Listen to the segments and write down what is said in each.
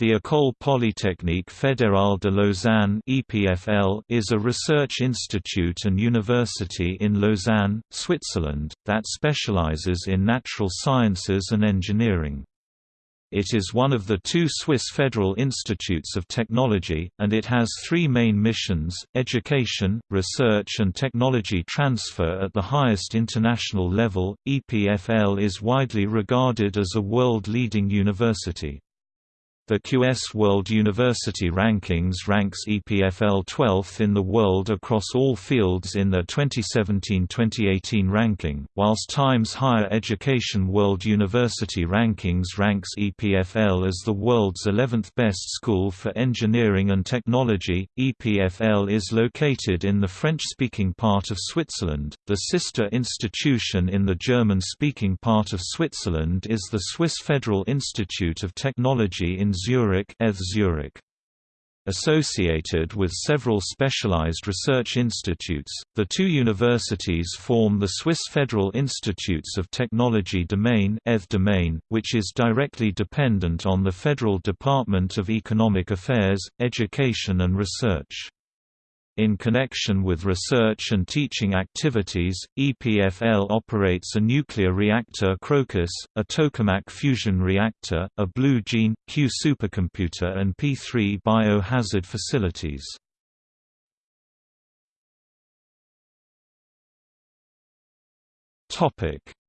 The École Polytechnique Fédérale de Lausanne is a research institute and university in Lausanne, Switzerland, that specializes in natural sciences and engineering. It is one of the two Swiss federal institutes of technology, and it has three main missions, education, research and technology transfer at the highest international level. EPFL is widely regarded as a world-leading university. The QS World University Rankings ranks EPFL 12th in the world across all fields in the 2017-2018 ranking, whilst Times Higher Education World University Rankings ranks EPFL as the world's 11th best school for engineering and technology. EPFL is located in the French-speaking part of Switzerland. The sister institution in the German-speaking part of Switzerland is the Swiss Federal Institute of Technology in Zurich, Zurich. Associated with several specialized research institutes, the two universities form the Swiss Federal Institutes of Technology domain, domain which is directly dependent on the Federal Department of Economic Affairs, Education and Research. In connection with research and teaching activities, EPFL operates a nuclear reactor Crocus, a tokamak fusion reactor, a Blue Gene, Q supercomputer and P3 biohazard facilities.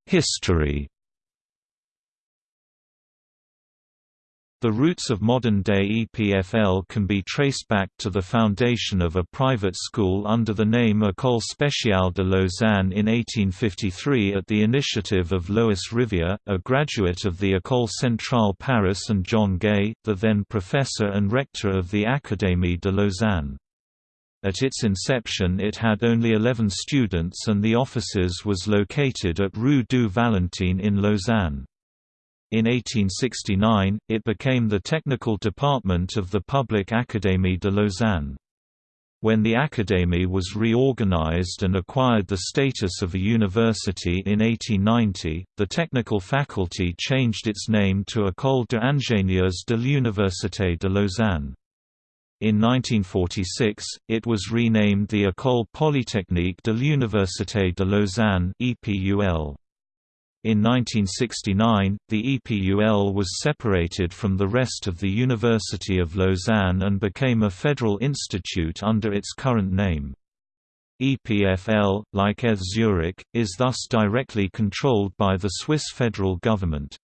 History The roots of modern-day EPFL can be traced back to the foundation of a private school under the name École Spéciale de Lausanne in 1853 at the initiative of Lois Rivière, a graduate of the École Centrale Paris and John Gay, the then professor and rector of the Académie de Lausanne. At its inception it had only 11 students and the offices was located at Rue du Valentin in Lausanne. In 1869, it became the technical department of the Public Académie de Lausanne. When the Académie was reorganized and acquired the status of a university in 1890, the technical faculty changed its name to École d'ingénieurs de l'Université de Lausanne. In 1946, it was renamed the École Polytechnique de l'Université de Lausanne (EPUL). In 1969, the EPUL was separated from the rest of the University of Lausanne and became a federal institute under its current name. EPFL, like ETH Zurich, is thus directly controlled by the Swiss federal government.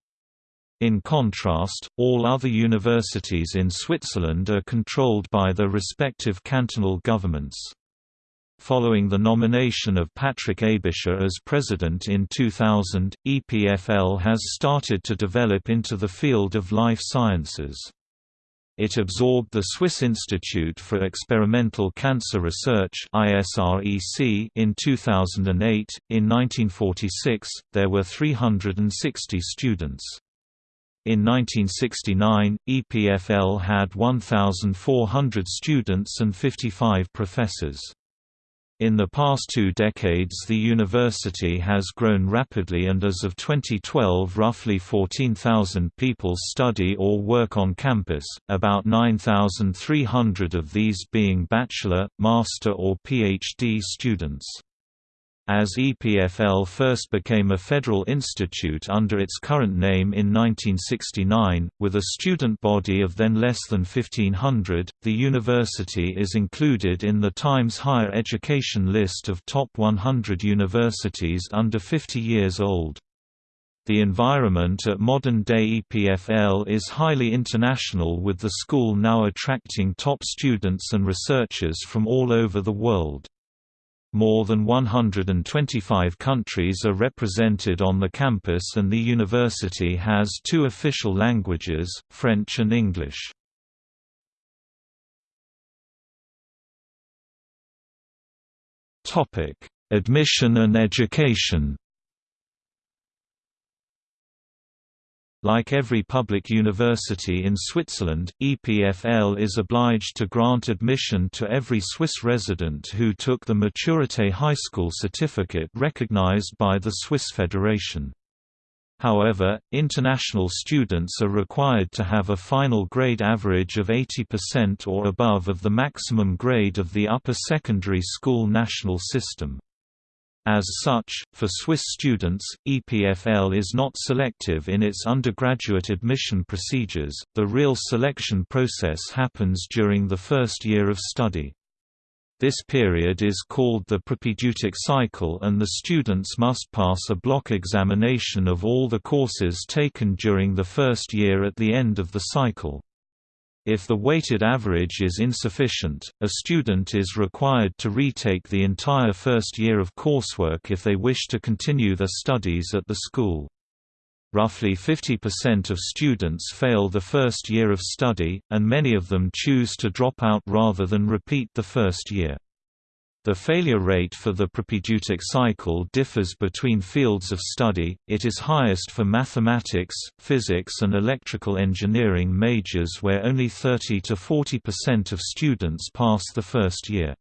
In contrast, all other universities in Switzerland are controlled by their respective cantonal governments. Following the nomination of Patrick Aebischer as president in 2000, EPFL has started to develop into the field of life sciences. It absorbed the Swiss Institute for Experimental Cancer Research (ISREC) in 2008. In 1946, there were 360 students. In 1969, EPFL had 1,400 students and 55 professors. In the past two decades the university has grown rapidly and as of 2012 roughly 14,000 people study or work on campus, about 9,300 of these being bachelor, master or PhD students. As EPFL first became a federal institute under its current name in 1969, with a student body of then less than 1500, the university is included in the Times Higher Education list of top 100 universities under 50 years old. The environment at modern-day EPFL is highly international with the school now attracting top students and researchers from all over the world. More than 125 countries are represented on the campus and the university has two official languages, French and English. Admission and education Like every public university in Switzerland, EPFL is obliged to grant admission to every Swiss resident who took the Maturité High School certificate recognized by the Swiss Federation. However, international students are required to have a final grade average of 80% or above of the maximum grade of the upper secondary school national system. As such, for Swiss students, EPFL is not selective in its undergraduate admission procedures, the real selection process happens during the first year of study. This period is called the propedeutic cycle and the students must pass a block examination of all the courses taken during the first year at the end of the cycle. If the weighted average is insufficient, a student is required to retake the entire first year of coursework if they wish to continue their studies at the school. Roughly 50% of students fail the first year of study, and many of them choose to drop out rather than repeat the first year. The failure rate for the propedeutic cycle differs between fields of study, it is highest for mathematics, physics and electrical engineering majors where only 30 to 40% of students pass the first year.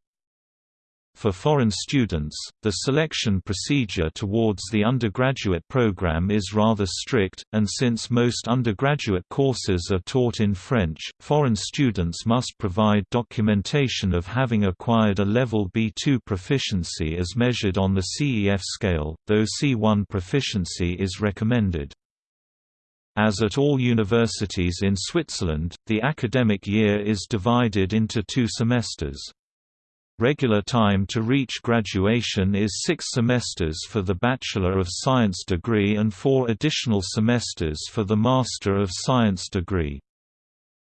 For foreign students, the selection procedure towards the undergraduate program is rather strict, and since most undergraduate courses are taught in French, foreign students must provide documentation of having acquired a level B2 proficiency as measured on the CEF scale, though C1 proficiency is recommended. As at all universities in Switzerland, the academic year is divided into two semesters. Regular time to reach graduation is six semesters for the Bachelor of Science degree and four additional semesters for the Master of Science degree.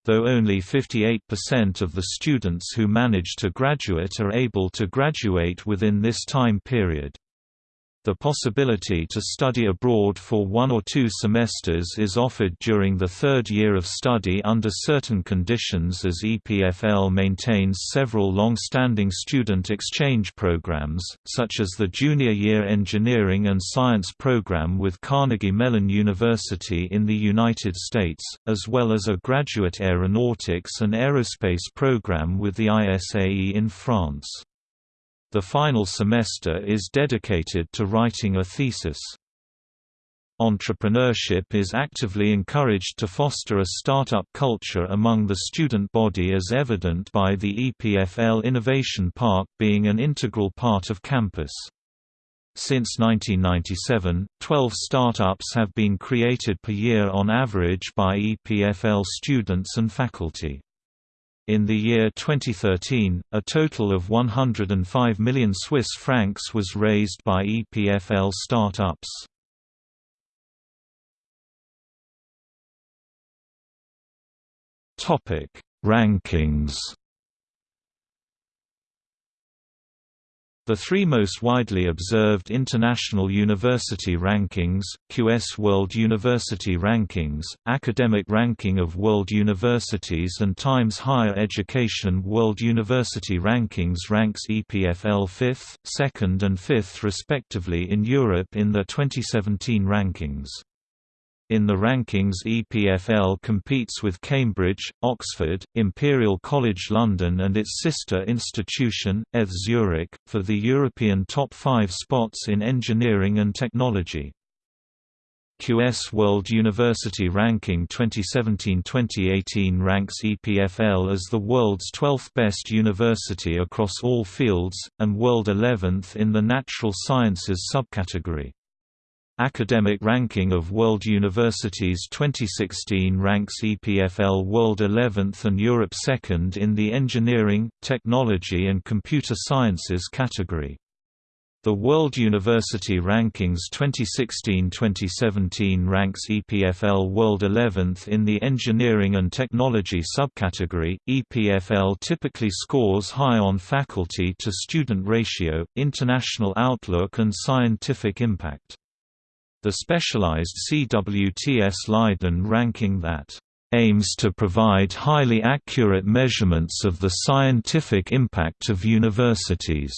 Though only 58% of the students who manage to graduate are able to graduate within this time period. The possibility to study abroad for one or two semesters is offered during the third year of study under certain conditions as EPFL maintains several long-standing student exchange programs, such as the Junior Year Engineering and Science program with Carnegie Mellon University in the United States, as well as a Graduate Aeronautics and Aerospace program with the ISAE in France. The final semester is dedicated to writing a thesis. Entrepreneurship is actively encouraged to foster a startup culture among the student body as evident by the EPFL Innovation Park being an integral part of campus. Since 1997, 12 startups have been created per year on average by EPFL students and faculty. In the year 2013, a total of 105 million Swiss francs was raised by EPFL startups. Topic: Rankings The three most widely observed international university rankings, QS World University Rankings, Academic Ranking of World Universities and Times Higher Education World University Rankings ranks EPFL 5th, 2nd and 5th respectively in Europe in the 2017 rankings. In the rankings EPFL competes with Cambridge, Oxford, Imperial College London and its sister institution, ETH Zurich, for the European top five spots in engineering and technology. QS World University Ranking 2017-2018 ranks EPFL as the world's 12th best university across all fields, and world 11th in the natural sciences subcategory. Academic Ranking of World Universities 2016 ranks EPFL World 11th and Europe 2nd in the Engineering, Technology and Computer Sciences category. The World University Rankings 2016-2017 ranks EPFL World 11th in the Engineering and Technology subcategory. EPFL typically scores high on faculty to student ratio, international outlook and scientific impact the specialized CWTS Leiden ranking that aims to provide highly accurate measurements of the scientific impact of universities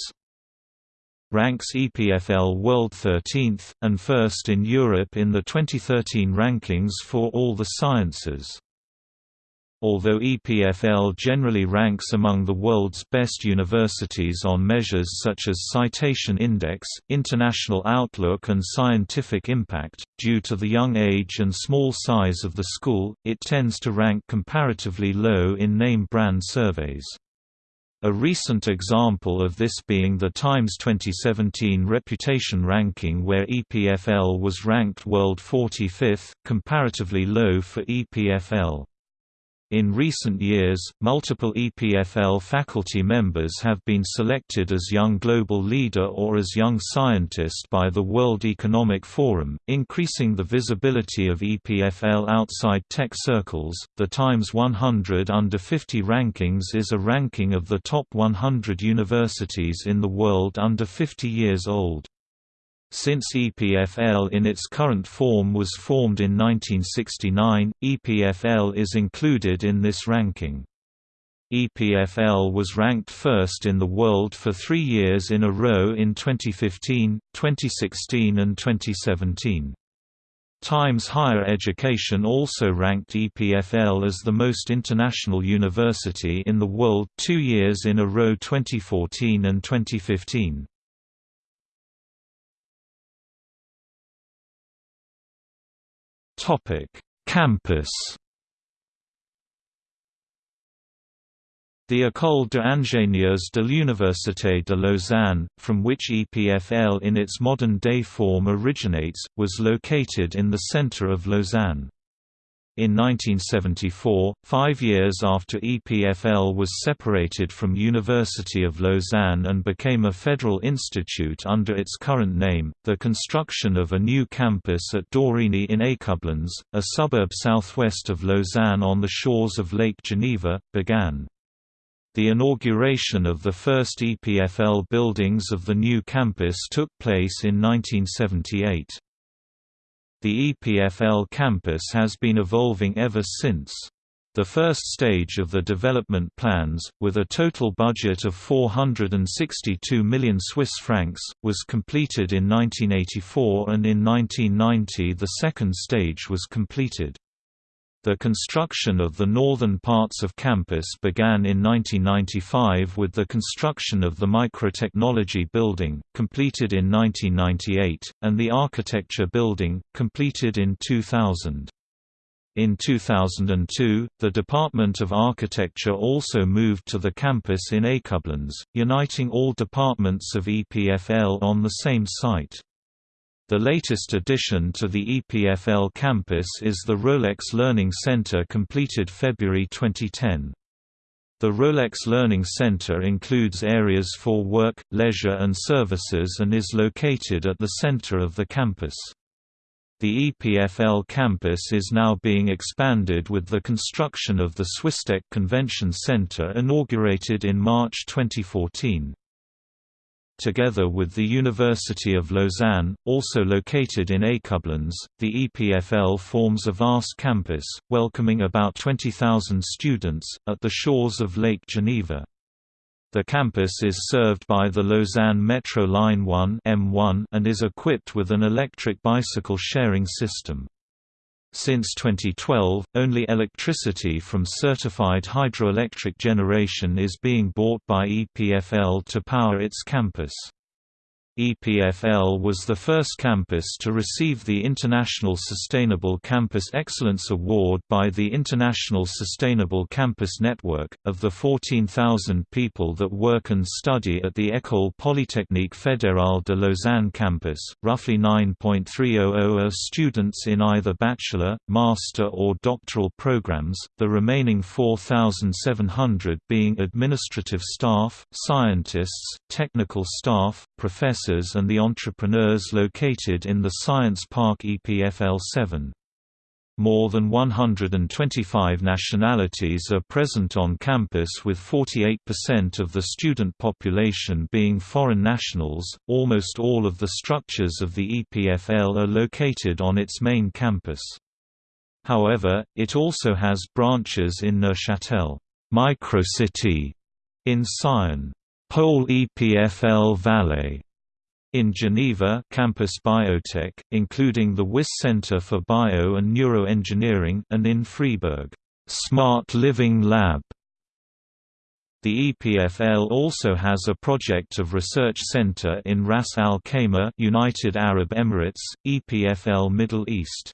ranks EPFL World 13th, and first in Europe in the 2013 rankings for all the sciences. Although EPFL generally ranks among the world's best universities on measures such as Citation Index, International Outlook and Scientific Impact, due to the young age and small size of the school, it tends to rank comparatively low in name brand surveys. A recent example of this being the Times 2017 Reputation Ranking where EPFL was ranked world 45th, comparatively low for EPFL. In recent years, multiple EPFL faculty members have been selected as Young Global Leader or as Young Scientist by the World Economic Forum, increasing the visibility of EPFL outside tech circles. The Times 100 Under 50 rankings is a ranking of the top 100 universities in the world under 50 years old. Since EPFL in its current form was formed in 1969, EPFL is included in this ranking. EPFL was ranked first in the world for three years in a row in 2015, 2016 and 2017. Times Higher Education also ranked EPFL as the most international university in the world two years in a row 2014 and 2015. Topic: Campus. The École d'ingénieurs de l'Université de Lausanne, from which EPFL in its modern-day form originates, was located in the centre of Lausanne. In 1974, five years after EPFL was separated from University of Lausanne and became a federal institute under its current name, the construction of a new campus at Dorigny in Écublens, a suburb southwest of Lausanne on the shores of Lake Geneva, began. The inauguration of the first EPFL buildings of the new campus took place in 1978. The EPFL campus has been evolving ever since. The first stage of the development plans, with a total budget of 462 million Swiss francs, was completed in 1984 and in 1990 the second stage was completed. The construction of the northern parts of campus began in 1995 with the construction of the Microtechnology Building, completed in 1998, and the Architecture Building, completed in 2000. In 2002, the Department of Architecture also moved to the campus in Écublens, uniting all departments of EPFL on the same site. The latest addition to the EPFL campus is the Rolex Learning Center completed February 2010. The Rolex Learning Center includes areas for work, leisure and services and is located at the center of the campus. The EPFL campus is now being expanded with the construction of the Swisstech Convention Center inaugurated in March 2014 together with the University of Lausanne, also located in Écublens, the EPFL forms a vast campus, welcoming about 20,000 students, at the shores of Lake Geneva. The campus is served by the Lausanne Metro Line 1 M1 and is equipped with an electric bicycle sharing system. Since 2012, only electricity from certified hydroelectric generation is being bought by EPFL to power its campus. EPFL was the first campus to receive the International Sustainable Campus Excellence Award by the International Sustainable Campus Network. Of the 14,000 people that work and study at the École Polytechnique Fédérale de Lausanne campus, roughly 9.300 are students in either bachelor, master, or doctoral programs, the remaining 4,700 being administrative staff, scientists, technical staff, professors and the entrepreneurs located in the Science Park EPFL 7. More than 125 nationalities are present on campus with 48% of the student population being foreign nationals. Almost all of the structures of the EPFL are located on its main campus. However, it also has branches in Neuchâtel, Microcity, in Sion, Pole EPFL Valley, in Geneva Campus Biotech, including the Wyss Center for Bio and Neuroengineering and in Freiburg, Smart Living Lab the EPFL also has a project of research center in Ras Al Khaimah, United Arab Emirates, EPFL Middle East.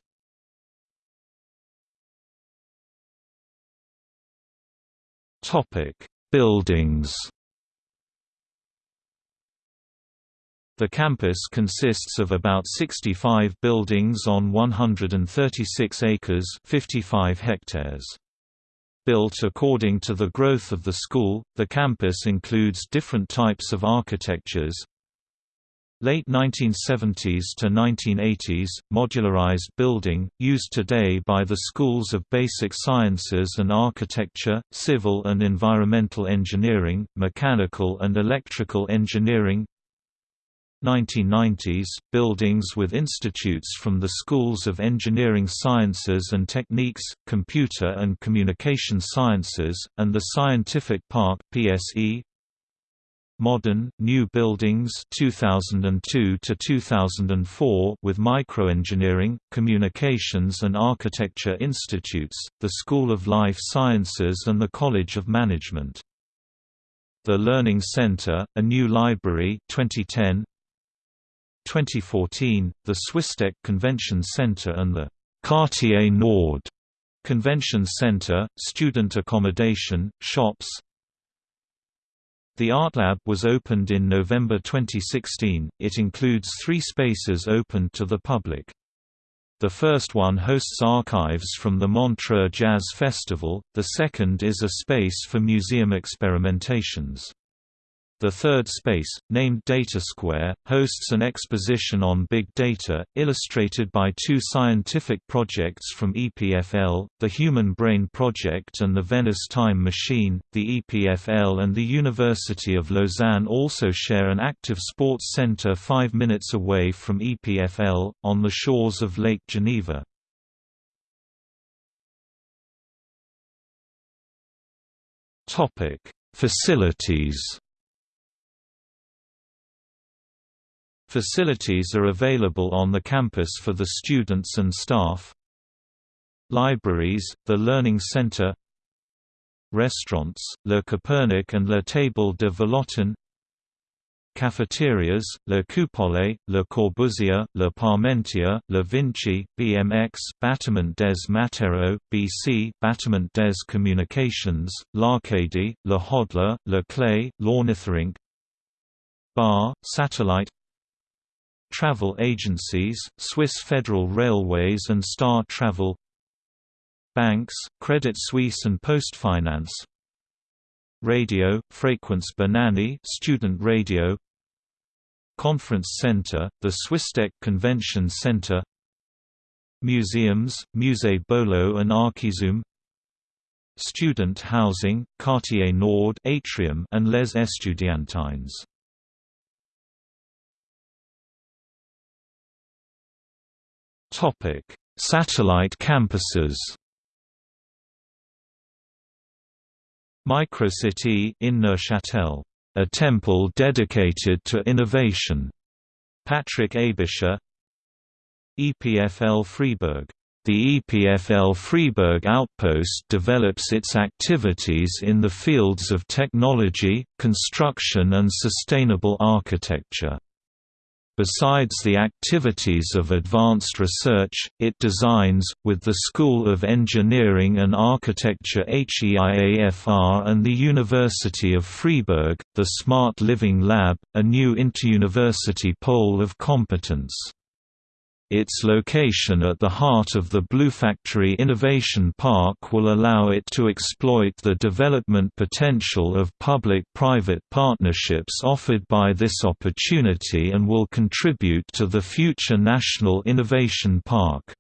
Topic: Buildings. The campus consists of about 65 buildings on 136 acres, 55 hectares. Built according to the growth of the school, the campus includes different types of architectures. Late 1970s to 1980s, modularized building, used today by the schools of basic sciences and architecture, civil and environmental engineering, mechanical and electrical engineering, 1990s, buildings with institutes from the schools of engineering sciences and techniques, computer and communication sciences, and the Scientific Park PSE. Modern, new buildings 2002 to 2004 with microengineering, communications and architecture institutes, the School of Life Sciences and the College of Management. The Learning Center, a new library 2010, 2014, the Swisstech Convention Center and the Quartier Nord Convention Center, student accommodation, shops. The ArtLab was opened in November 2016. It includes three spaces open to the public. The first one hosts archives from the Montreux Jazz Festival, the second is a space for museum experimentations. The third space, named Data Square, hosts an exposition on big data, illustrated by two scientific projects from EPFL, the Human Brain Project and the Venice Time Machine. The EPFL and the University of Lausanne also share an active sports center five minutes away from EPFL, on the shores of Lake Geneva. Facilities Facilities are available on the campus for the students and staff. Libraries, the Learning Center. Restaurants, Le Copernic and Le Table de Vallotton Cafeterias, Le Coupole, Le Corbusier, Le Parmentier, Le Vinci, BMX Bâtiment des Matériaux, BC Bâtiment des Communications, L'Arcadie, Le Hodler, Le Clay, L'Ornithorynque. Bar, Satellite travel agencies, Swiss Federal Railways and Star Travel Banks, Credit Suisse and Postfinance Radio, Fréquence Banane student radio Conference Center, the Swisstech Convention Center Museums, Musée Bolo and Archizoom Student housing, Quartier Nord Atrium and Les Estudiantines Topic: Satellite campuses. Microcity in Neuchâtel, a temple dedicated to innovation. Patrick Aebischer. EPFL Freiburg. The EPFL Freiburg outpost develops its activities in the fields of technology, construction and sustainable architecture. Besides the activities of advanced research, it designs, with the School of Engineering and Architecture HEIAFR and the University of Freiburg, the Smart Living Lab, a new interuniversity pole of competence. Its location at the heart of the Bluefactory Innovation Park will allow it to exploit the development potential of public-private partnerships offered by this opportunity and will contribute to the future National Innovation Park.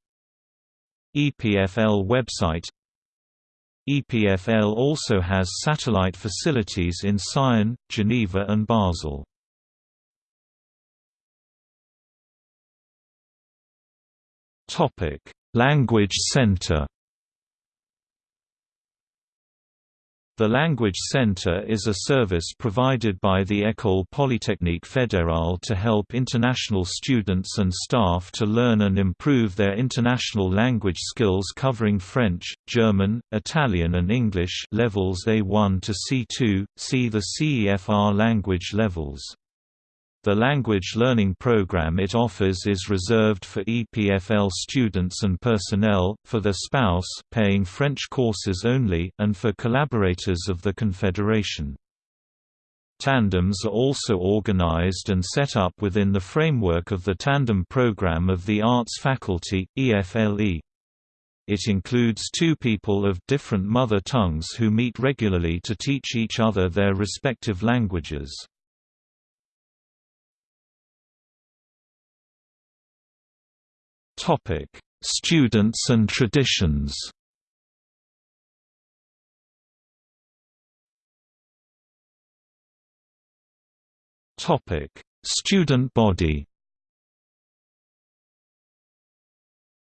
EPFL website EPFL also has satellite facilities in Sion, Geneva and Basel. Topic: Language Center. The Language Center is a service provided by the École Polytechnique Fédérale to help international students and staff to learn and improve their international language skills covering French, German, Italian and English levels A1 to C2, see the CEFR language levels. The language learning program it offers is reserved for EPFL students and personnel, for their spouse paying French courses only, and for collaborators of the Confederation. Tandems are also organized and set up within the framework of the Tandem program of the Arts Faculty, EFLE. It includes two people of different mother tongues who meet regularly to teach each other their respective languages. Students and traditions. Student body.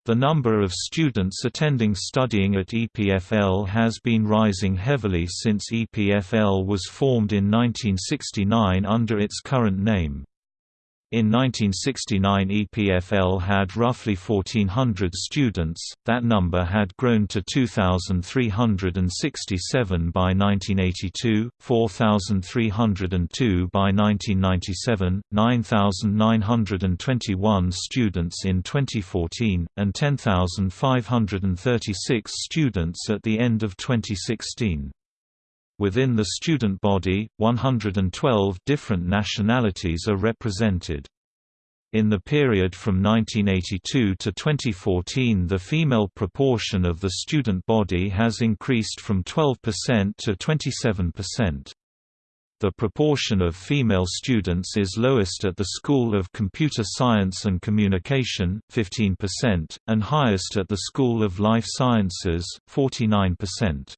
The number of students attending studying at EPFL has been rising heavily since EPFL was formed in 1969 under its current name. In 1969 EPFL had roughly 1,400 students, that number had grown to 2,367 by 1982, 4,302 by 1997, 9,921 students in 2014, and 10,536 students at the end of 2016. Within the student body, 112 different nationalities are represented. In the period from 1982 to 2014 the female proportion of the student body has increased from 12% to 27%. The proportion of female students is lowest at the School of Computer Science and Communication 15%, and highest at the School of Life Sciences 49%.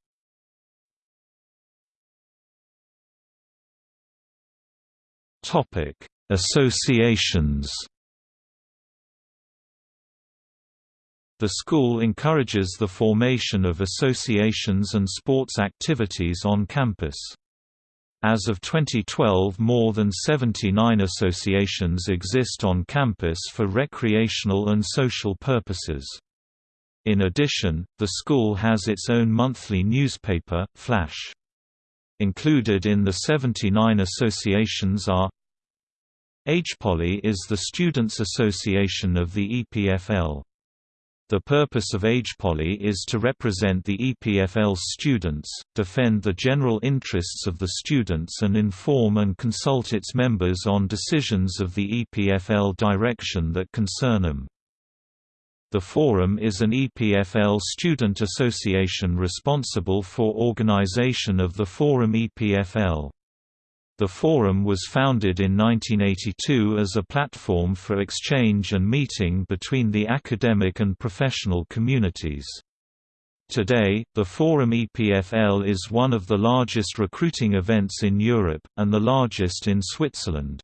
Topic: Associations. The school encourages the formation of associations and sports activities on campus. As of 2012 more than 79 associations exist on campus for recreational and social purposes. In addition, the school has its own monthly newspaper, Flash. Included in the 79 associations are AgePoly is the Students' Association of the EPFL. The purpose of AgePoly is to represent the EPFL's students, defend the general interests of the students and inform and consult its members on decisions of the EPFL direction that concern them. The Forum is an EPFL student association responsible for organization of the Forum EPFL. The Forum was founded in 1982 as a platform for exchange and meeting between the academic and professional communities. Today, the Forum EPFL is one of the largest recruiting events in Europe, and the largest in Switzerland.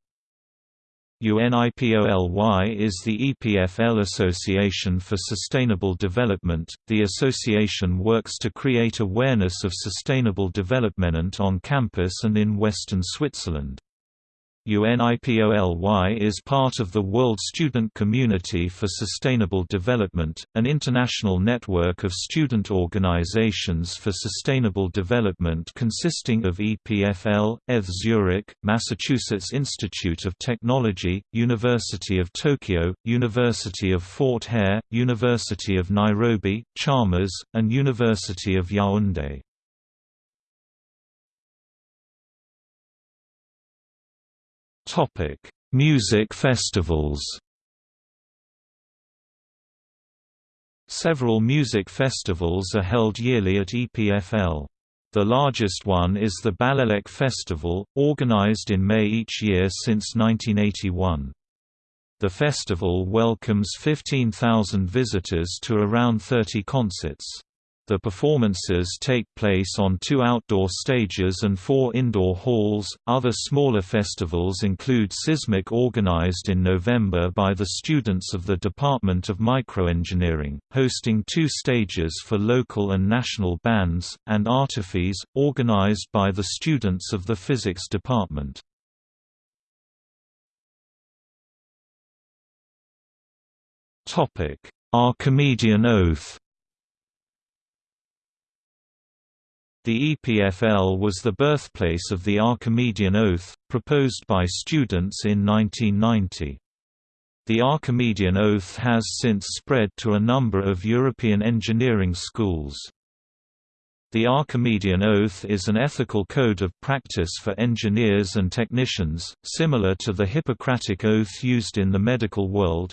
UNIPOLY is the EPFL Association for Sustainable Development. The association works to create awareness of sustainable development on campus and in western Switzerland. UNIPOLY is part of the World Student Community for Sustainable Development, an international network of student organizations for sustainable development consisting of EPFL, ETH Zurich, Massachusetts Institute of Technology, University of Tokyo, University of Fort Hare, University of Nairobi, Chalmers, and University of Yaoundé. Topic: Music festivals. Several music festivals are held yearly at EPFL. The largest one is the Balélec Festival, organized in May each year since 1981. The festival welcomes 15,000 visitors to around 30 concerts. The performances take place on two outdoor stages and four indoor halls. Other smaller festivals include Sysmic, organized in November by the students of the Department of Microengineering, hosting two stages for local and national bands, and Artiphys, organized by the students of the Physics Department. Archimedean Oath The EPFL was the birthplace of the Archimedean Oath, proposed by students in 1990. The Archimedean Oath has since spread to a number of European engineering schools. The Archimedean Oath is an ethical code of practice for engineers and technicians, similar to the Hippocratic Oath used in the medical world,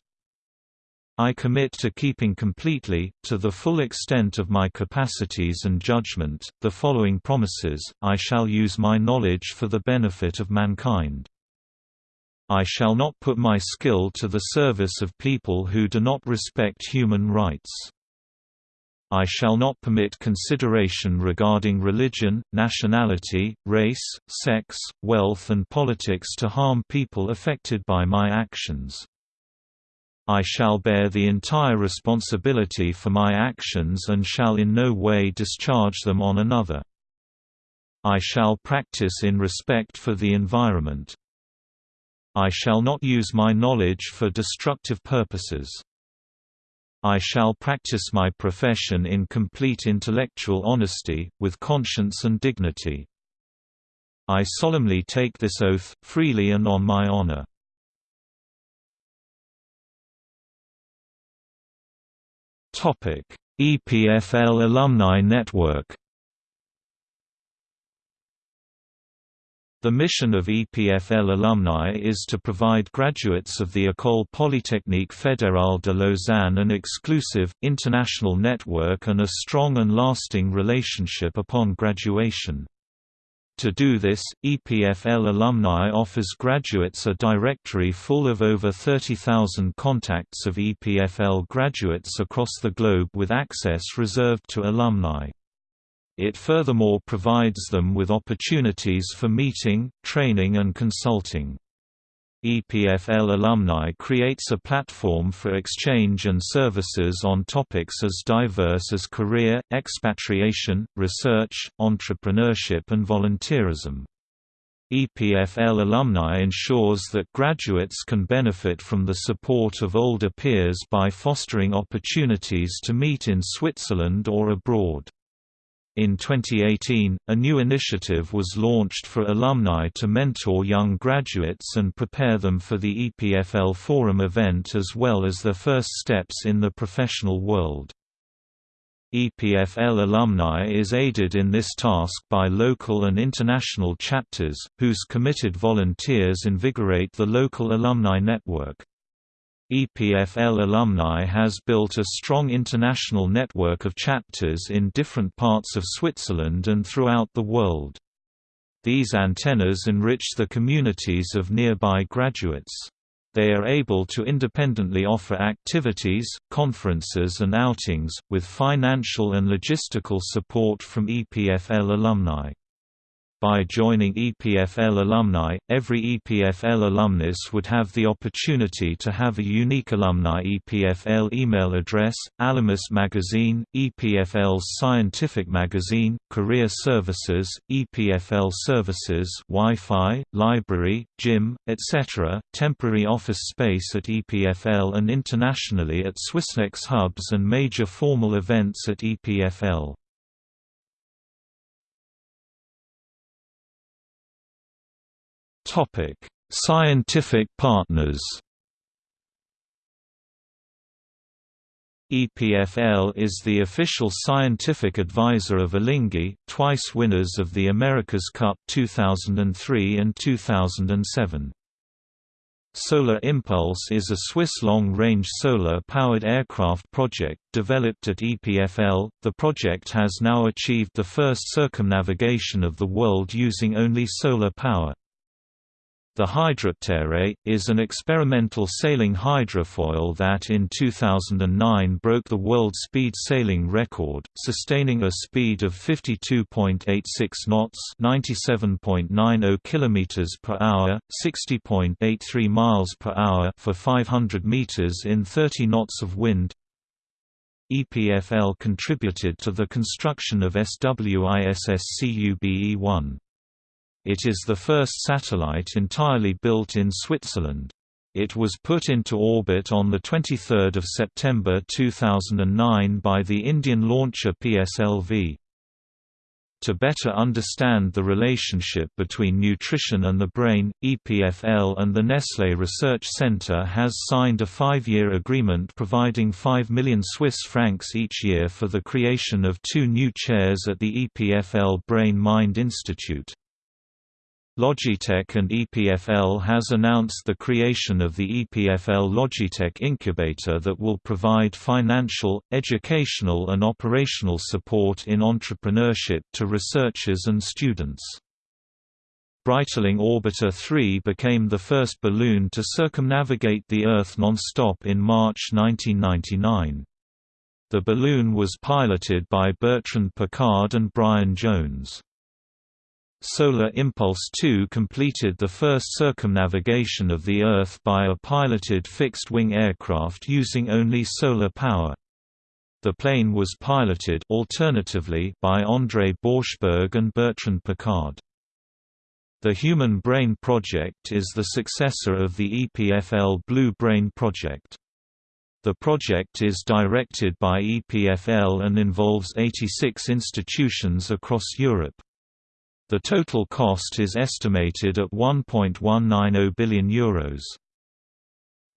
I commit to keeping completely, to the full extent of my capacities and judgment, the following promises, I shall use my knowledge for the benefit of mankind. I shall not put my skill to the service of people who do not respect human rights. I shall not permit consideration regarding religion, nationality, race, sex, wealth and politics to harm people affected by my actions. I shall bear the entire responsibility for my actions and shall in no way discharge them on another. I shall practice in respect for the environment. I shall not use my knowledge for destructive purposes. I shall practice my profession in complete intellectual honesty, with conscience and dignity. I solemnly take this oath, freely and on my honor. EPFL Alumni Network. The mission of EPFL alumni is to provide graduates of the École Polytechnique Fédérale de Lausanne an exclusive, international network and a strong and lasting relationship upon graduation. To do this, EPFL Alumni offers graduates a directory full of over 30,000 contacts of EPFL graduates across the globe with access reserved to alumni. It furthermore provides them with opportunities for meeting, training and consulting. EPFL alumni creates a platform for exchange and services on topics as diverse as career, expatriation, research, entrepreneurship and volunteerism. EPFL alumni ensures that graduates can benefit from the support of older peers by fostering opportunities to meet in Switzerland or abroad. In 2018, a new initiative was launched for alumni to mentor young graduates and prepare them for the EPFL Forum event as well as their first steps in the professional world. EPFL alumni is aided in this task by local and international chapters, whose committed volunteers invigorate the local alumni network. EPFL alumni has built a strong international network of chapters in different parts of Switzerland and throughout the world. These antennas enrich the communities of nearby graduates. They are able to independently offer activities, conferences and outings, with financial and logistical support from EPFL alumni. By joining EPFL alumni, every EPFL alumnus would have the opportunity to have a unique alumni EPFL email address, Alumnus Magazine, EPFL's scientific magazine, career services, EPFL services Wi-Fi, library, gym, etc., temporary office space at EPFL and internationally at Swissnex hubs and major formal events at EPFL. Scientific partners. EPFL is the official scientific advisor of Alinghi, twice winners of the America's Cup 2003 and 2007. Solar Impulse is a Swiss long-range solar-powered aircraft project developed at EPFL. The project has now achieved the first circumnavigation of the world using only solar power. The Hydroptere, is an experimental sailing hydrofoil that in 2009 broke the world speed sailing record, sustaining a speed of 52.86 knots 97.90 km per hour, 60.83 miles per hour for 500 meters in 30 knots of wind. EPFL contributed to the construction of SWISS CUBE-1. It is the first satellite entirely built in Switzerland. It was put into orbit on 23 September 2009 by the Indian launcher PSLV. To better understand the relationship between nutrition and the brain, EPFL and the Nestlé Research Center has signed a five-year agreement providing 5 million Swiss francs each year for the creation of two new chairs at the EPFL Brain Mind Institute. Logitech and EPFL has announced the creation of the EPFL Logitech Incubator that will provide financial, educational and operational support in entrepreneurship to researchers and students. Breitling Orbiter 3 became the first balloon to circumnavigate the Earth non-stop in March 1999. The balloon was piloted by Bertrand Piccard and Brian Jones. Solar Impulse 2 completed the first circumnavigation of the Earth by a piloted fixed-wing aircraft using only solar power. The plane was piloted alternatively by André Borschberg and Bertrand Piccard. The Human Brain Project is the successor of the EPFL Blue Brain Project. The project is directed by EPFL and involves 86 institutions across Europe. The total cost is estimated at €1.190 billion. Euros.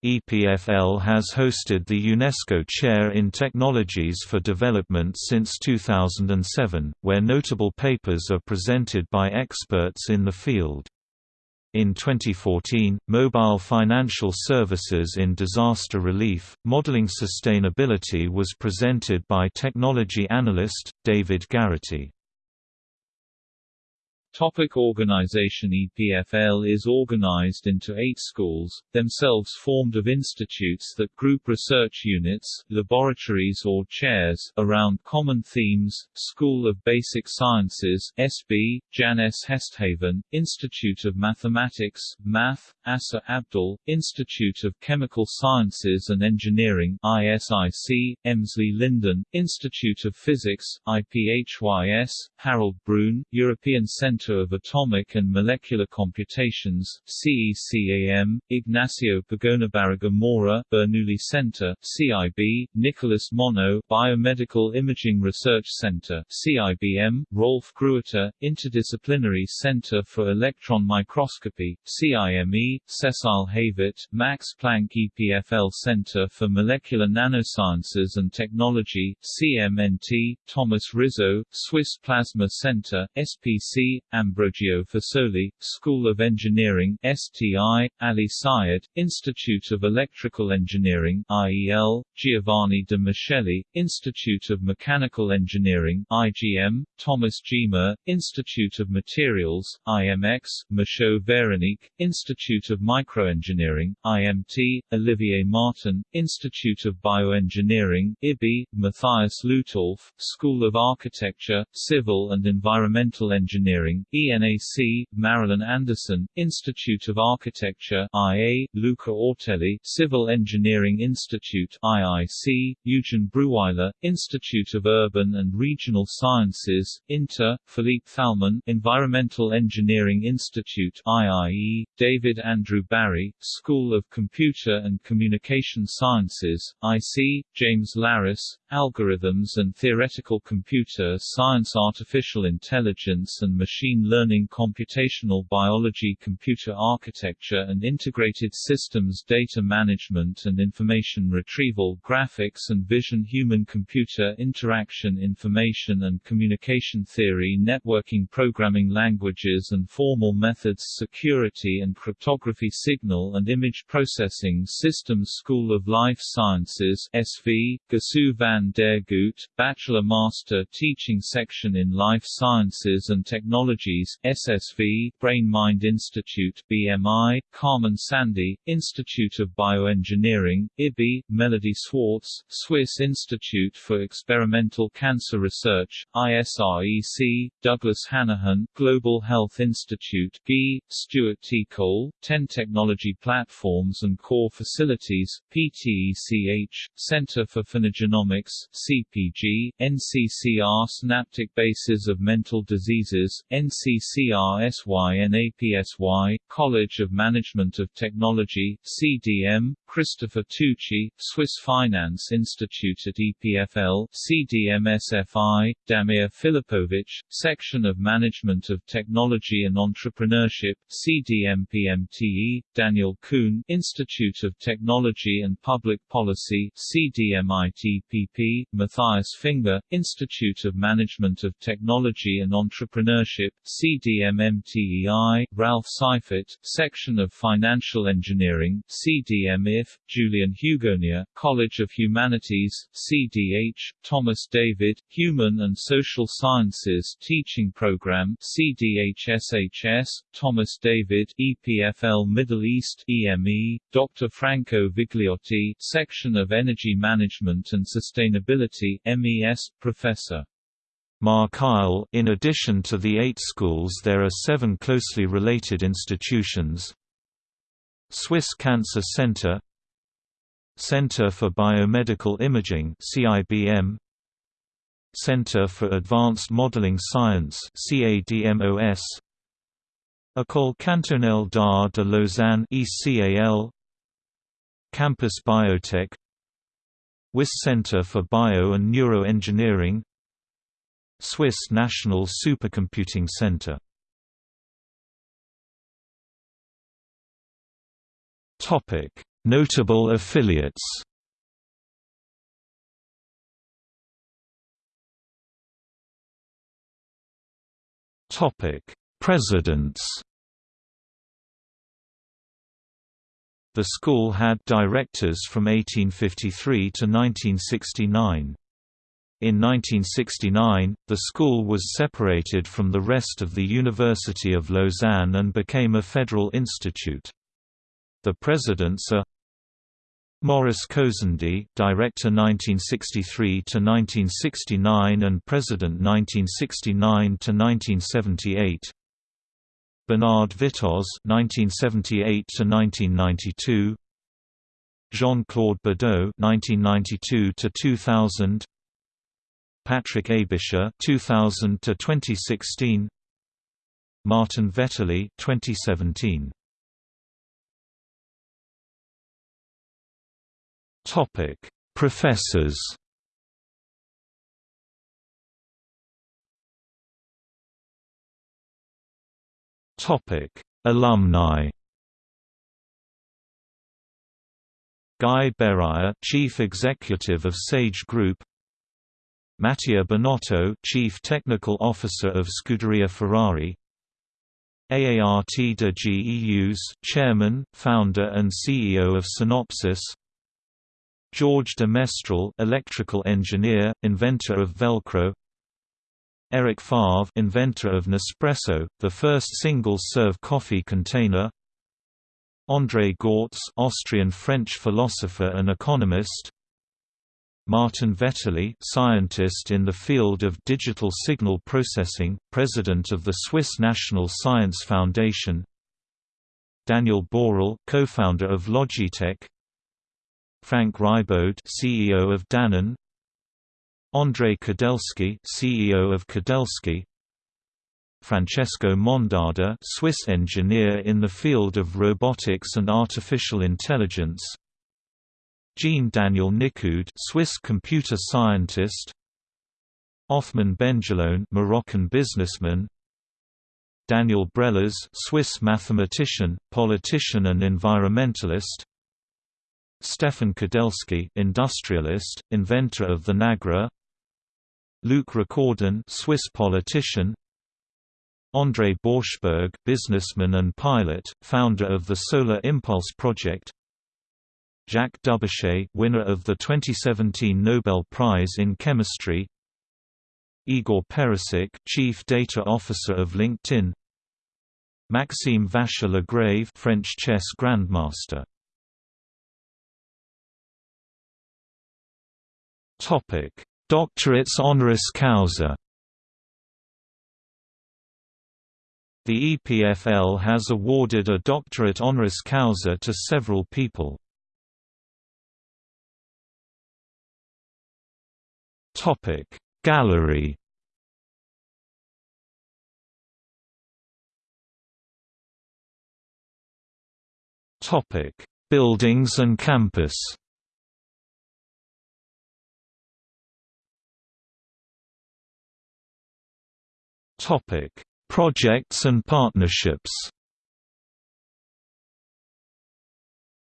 EPFL has hosted the UNESCO Chair in Technologies for Development since 2007, where notable papers are presented by experts in the field. In 2014, Mobile Financial Services in Disaster Relief, Modeling Sustainability was presented by technology analyst, David Garrity. Topic organization EPFL is organized into eight schools, themselves formed of institutes that group research units, laboratories or chairs, around common themes, School of Basic Sciences SB, Jan S. Hesthaven, Institute of Mathematics, Math, Assyr Abdulle, Institute of Chemical Sciences and Engineering ISIC, Emsley Lyndon, Institute of Physics, IPHYS, Harald Brune, European Centre Center of Atomic and Molecular Computations CECAM, Ignacio Pagonabarraga Mora Bernoulli Center, CIB, Nicolas Monod Biomedical Imaging Research Center CIBM, Rolf Gruetter, Interdisciplinary Center for Electron Microscopy, CIME, Cecile Hébert, Max Planck EPFL Center for Molecular Nanosciences and Technology, CMNT, Thomas Rizzo, Swiss Plasma Center, SPC, Ambrogio Fasoli, School of Engineering STI, Ali Sayed, Institute of Electrical Engineering IEL, Giovanni de Institute of Mechanical Engineering IGM, Thomas Gmür, Institute of Materials IMX, Michaud Veronique, Institute of Microengineering IMT, Olivier Martin, Institute of Bioengineering IBI, Matthias Lutolf, School of Architecture, Civil and Environmental Engineering ENAC, Marilyn Andersen, Institute of Architecture IA, Luca Ortelli, Civil Engineering Institute IIC, Eugen Brühwiler, Institute of Urban and Regional Sciences, INTER, Philippe Thalmann, Environmental Engineering Institute IIE, David Andrew Barry, School of Computer and Communication Sciences, IC, James Larus, Algorithms and Theoretical Computer Science Artificial Intelligence and Machine machine learning computational biology computer architecture and integrated systems data management and information retrieval graphics and vision human-computer interaction information and communication theory networking programming languages and formal methods security and cryptography signal and image processing systems School of Life Sciences SV, Gisou van der Goot, Bachelor Master Teaching Section in Life Sciences and Technology Technologies SSV, Brain Mind Institute BMI, Carmen Sandi, Institute of Bioengineering, IBI, Melody Swartz, Swiss Institute for Experimental Cancer Research, ISREC, Douglas Hanahan, Global Health Institute GI, Stuart T. Cole, 10 Technology Platforms and Core Facilities, PTECH, Center for Phenogenomics, CPG, NCCR Synaptic Bases of Mental Diseases, NCCR SYNAPSY, College of Management of Technology, CDM, Christopher Tucci, Swiss Finance Institute at EPFL, CDMSFI, Damir Filipovic, Section of Management of Technology and Entrepreneurship, CDMPMTE, Daniel Kuhn, Institute of Technology and Public Policy, CDMITPP, Matthias Finger, Institute of Management of Technology and Entrepreneurship, CDMMTEI, Ralph Seifert, Section of Financial Engineering, Julien Hugonnier, College of Humanities, CDH, Thomas David, Human and Social Sciences Teaching Program, CDHSHS, Thomas David, EPFL Middle East, EME, Dr. Franco Vigliotti, Section of Energy Management and Sustainability, MES, Professor. Mark Isle In addition to the eight schools there are seven closely related institutions Swiss Cancer Center Center for Biomedical Imaging CIBM Center for Advanced Modeling Science CADMOS École Cantonale d'Art de Lausanne ECAL Campus Biotech. WIS Center for Bio and Neuroengineering. Swiss National Supercomputing Center. Topic: Notable affiliates. Presidents. The school had directors from 1853 to 1969. In 1969, the school was separated from the rest of the University of Lausanne and became a federal institute. The presidents are Maurice Cosandey, director 1963 to 1969 and president 1969 to 1978. Bernard Vittoz 1978 to 1992. Jean-Claude Badoux 1992 to 2000. Patrick Aebischer 2000 to 2016. Martin Vetterli 2017. Topic: Professors. Topic: Alumni. Guy Berruyer, Chief Executive of Sage Group. Mattia Binotto, Chief Technical Officer of Scuderia Ferrari. Aart de Geus, Chairman, Founder and CEO of Synopsys. George de Mestral, electrical engineer, inventor of Velcro. Eric Favre, inventor of Nespresso, the first single-serve coffee container. André Gorz, Austrian-French philosopher and economist. Martin Vetterli, scientist in the field of digital signal processing, president of the Swiss National Science Foundation. Daniel Borel, co-founder of Logitech. Franck Riboud, CEO of Danone, André Kudelski, CEO of Kudelski, Francesco Mondada, Swiss engineer in the field of robotics and artificial intelligence, Jean Daniel Nicoud, Swiss computer scientist, Othman Benjelloun, Moroccan businessman, Daniel Brélaz, Swiss mathematician, politician and environmentalist, Stefan Kudelski, industrialist, inventor of the Nagra. Luc Recordon, Swiss politician. André Borschberg, businessman and pilot, founder of the Solar Impulse project. Jacques Dubochet, winner of the 2017 Nobel Prize in Chemistry. Igor Perisic, Chief Data Officer of LinkedIn. Maxime Vachier-Lagrave, French chess grandmaster. Topic: Doctorates honoris causa. The EPFL has awarded a doctorate honoris causa to several people. Topic. Gallery. Topic. Buildings and campus Topic Projects and partnerships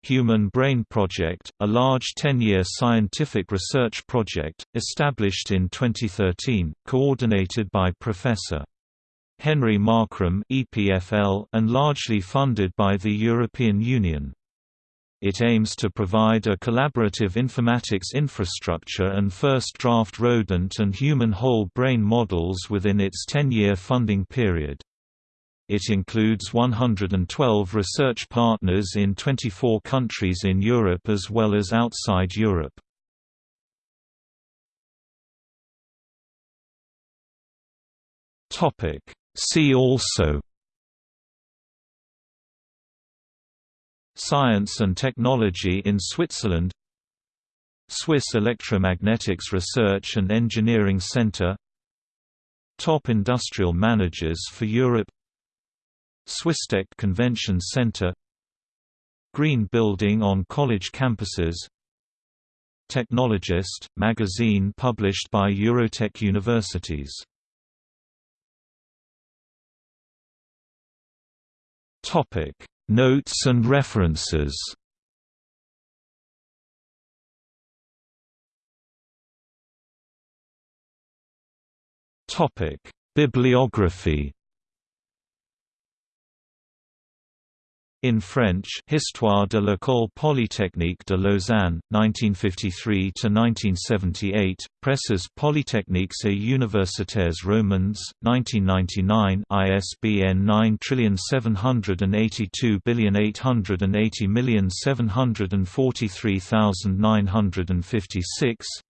Human Brain Project, a large 10-year scientific research project, established in 2013, coordinated by Professor. Henry Markram and largely funded by the European Union. It aims to provide a collaborative informatics infrastructure and first draft rodent and human whole brain models within its 10-year funding period. It includes 112 research partners in 24 countries in Europe as well as outside Europe. See also Science and technology in Switzerland Swiss Electromagnetics Research and Engineering Center Top Industrial Managers for Europe Swisstech Convention Center Green Building on college campuses Technologist, magazine published by Eurotech Universities Notes and references. Bibliography In French, Histoire de l'École Polytechnique de Lausanne, 1953–1978, Presses polytechniques et universitaires romandes, 1999 ISBN 9780880743956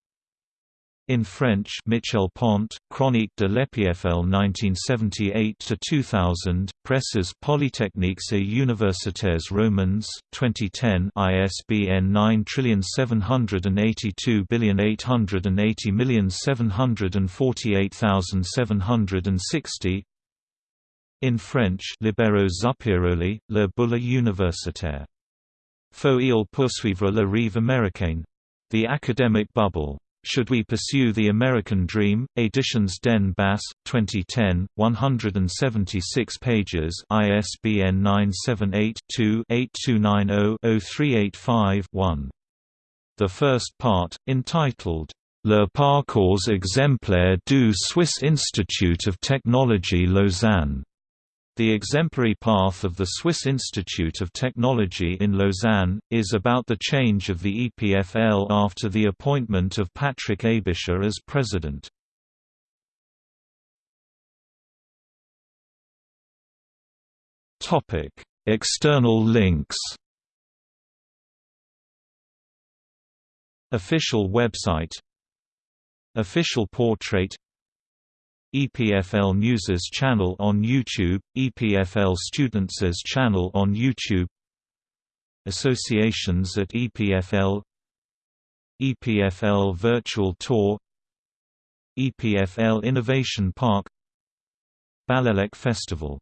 in French Michel Pont, Chronique de l'EPFL 1978–2000, Presses polytechniques et universitaires romandes, 2010 ISBN 9782880748760 In French Libero Zuppiroli, Le Bulle universitaire. Faut-il poursuivre la rive américaine? The Academic Bubble should We Pursue the American Dream? Editions Den Bass, 2010, 176 pages ISBN 978-2-8290-0385-1. The first part, entitled, Le parcours exemplaire du Swiss Institute of Technology Lausanne the exemplary path of the Swiss Institute of Technology in Lausanne, is about the change of the EPFL after the appointment of Patrick Aebischer as president. External links. Official website. Official portrait EPFL News's channel on YouTube, EPFL Students' channel on YouTube Associations at EPFL EPFL Virtual Tour EPFL Innovation Park Balélec Festival